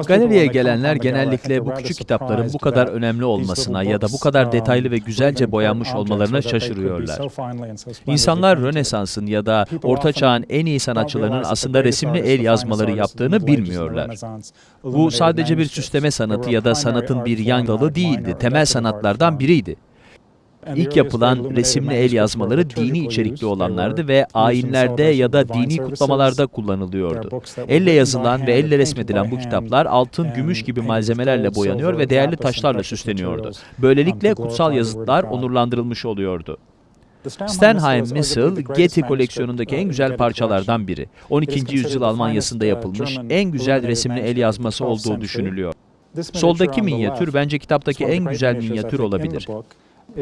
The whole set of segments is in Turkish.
Galeriye gelenler genellikle bu küçük kitapların bu kadar önemli olmasına ya da bu kadar detaylı ve güzelce boyanmış olmalarına şaşırıyorlar. İnsanlar Rönesans'ın ya da Orta Çağ'ın en iyi sanatçılarının aslında resimli el yazmaları yaptığını bilmiyorlar. Bu sadece bir süsleme sanatı ya da sanatın bir yan dalı değildi, temel sanatlardan biriydi. İlk yapılan resimli el yazmaları dini içerikli olanlardı ve ayinlerde ya da dini kutlamalarda kullanılıyordu. Elle yazılan ve elle resmedilen bu kitaplar altın, gümüş gibi malzemelerle boyanıyor ve değerli taşlarla süsleniyordu. Böylelikle kutsal yazıtlar onurlandırılmış oluyordu. Stenheim Missal, Getty koleksiyonundaki en güzel parçalardan biri. 12. yüzyıl Almanya'sında yapılmış en güzel resimli el yazması olduğu düşünülüyor. Soldaki minyatür bence kitaptaki en güzel minyatür olabilir.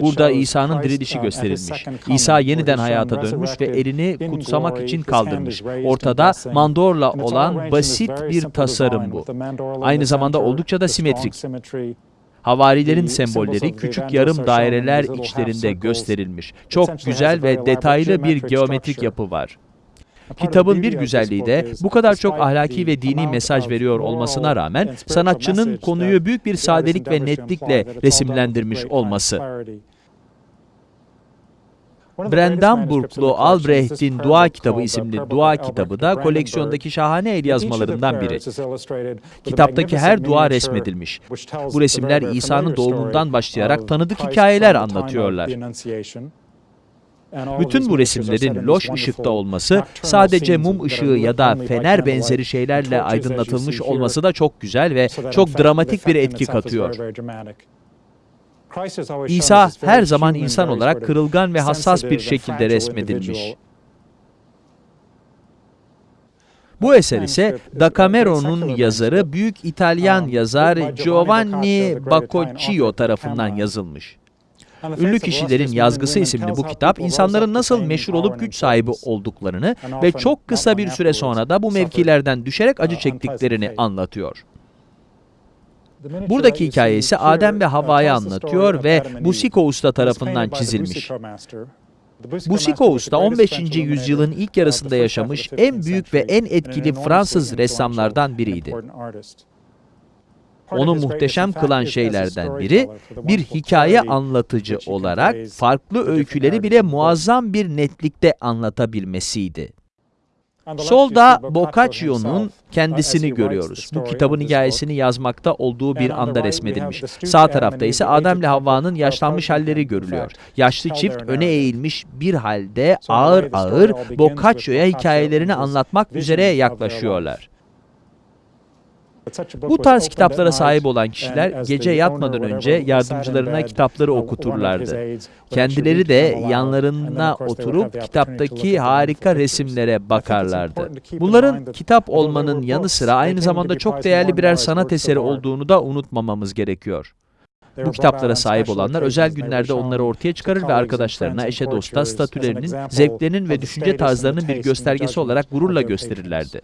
Burada İsa'nın dirilişi gösterilmiş. İsa yeniden hayata dönmüş ve elini kutsamak için kaldırmış. Ortada mandorla olan basit bir tasarım bu. Aynı zamanda oldukça da simetrik. Havarilerin sembolleri küçük yarım daireler içlerinde gösterilmiş. Çok güzel ve detaylı bir geometrik yapı var. Kitabın bir güzelliği de bu kadar çok ahlaki ve dini mesaj veriyor olmasına rağmen sanatçının konuyu büyük bir sadelik ve netlikle resimlendirmiş olması. Brandenburglu Albrecht'in Dua Kitabı isimli dua kitabı da koleksiyondaki şahane el yazmalarından biri. Kitaptaki her dua resmedilmiş. Bu resimler İsa'nın doğumundan başlayarak tanıdık hikayeler anlatıyorlar. Bütün bu resimlerin loş ışıkta olması, sadece mum ışığı ya da fener benzeri şeylerle aydınlatılmış olması da çok güzel ve çok dramatik bir etki katıyor. İsa her zaman insan olarak kırılgan ve hassas bir şekilde resmedilmiş. Bu eser ise Da Camero'nun yazarı büyük İtalyan yazar Giovanni Boccaccio tarafından yazılmış. Ünlü Kişilerin Yazgısı isimli bu kitap, insanların nasıl meşhur olup güç sahibi olduklarını ve çok kısa bir süre sonra da bu mevkilerden düşerek acı çektiklerini anlatıyor. Buradaki hikaye ise Adem ve Havva'yı anlatıyor ve Busiko Usta tarafından çizilmiş. Busiko Usta 15. yüzyılın ilk yarısında yaşamış en büyük ve en etkili Fransız ressamlardan biriydi. Onu muhteşem kılan şeylerden biri, bir hikaye anlatıcı olarak farklı öyküleri bile muazzam bir netlikte anlatabilmesiydi. Solda Boccaccio'nun kendisini görüyoruz. Bu kitabın hikayesini yazmakta olduğu bir anda resmedilmiş. Sağ tarafta ise Adem ile Havva'nın yaşlanmış halleri görülüyor. Yaşlı çift öne eğilmiş bir halde ağır ağır Boccaccio'ya hikayelerini anlatmak üzere yaklaşıyorlar. Bu tarz kitaplara sahip olan kişiler gece yatmadan önce yardımcılarına kitapları okuturlardı. Kendileri de yanlarına oturup kitaptaki harika resimlere bakarlardı. Bunların kitap olmanın yanı sıra aynı zamanda çok değerli birer sanat eseri olduğunu da unutmamamız gerekiyor. Bu kitaplara sahip olanlar özel günlerde onları ortaya çıkarır ve arkadaşlarına, eşe dosta statülerinin, zevklerinin ve düşünce tarzlarının bir göstergesi olarak gururla gösterirlerdi.